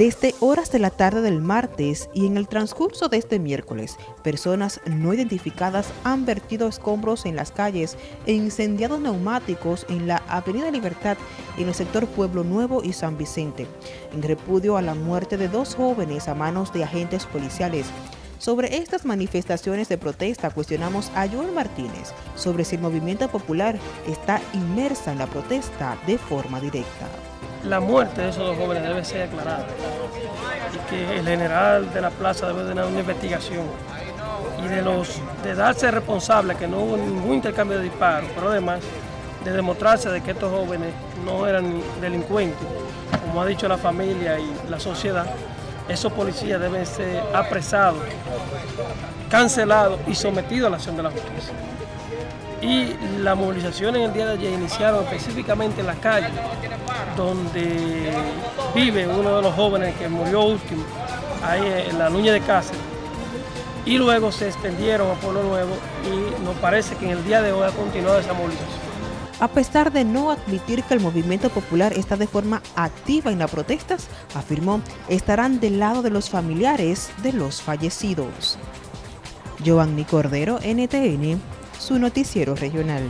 Desde horas de la tarde del martes y en el transcurso de este miércoles, personas no identificadas han vertido escombros en las calles e incendiado neumáticos en la Avenida Libertad en el sector Pueblo Nuevo y San Vicente, en repudio a la muerte de dos jóvenes a manos de agentes policiales. Sobre estas manifestaciones de protesta cuestionamos a Joel Martínez sobre si el movimiento popular está inmersa en la protesta de forma directa la muerte de esos dos jóvenes debe ser aclarada y que el general de la plaza debe tener una investigación y de los de darse responsable que no hubo ningún intercambio de disparos, pero además de demostrarse de que estos jóvenes no eran delincuentes, como ha dicho la familia y la sociedad, esos policías deben ser apresados, cancelados y sometidos a la acción de la justicia. Y la movilización en el día de ayer iniciaron específicamente en la calle, donde vive uno de los jóvenes que murió último, ahí en la Nuña de Cáceres. Y luego se extendieron a Pueblo Nuevo y nos parece que en el día de hoy ha continuado esa movilización. A pesar de no admitir que el movimiento popular está de forma activa en las protestas, afirmó estarán del lado de los familiares de los fallecidos. Giovanni Cordero, NTN, su noticiero regional.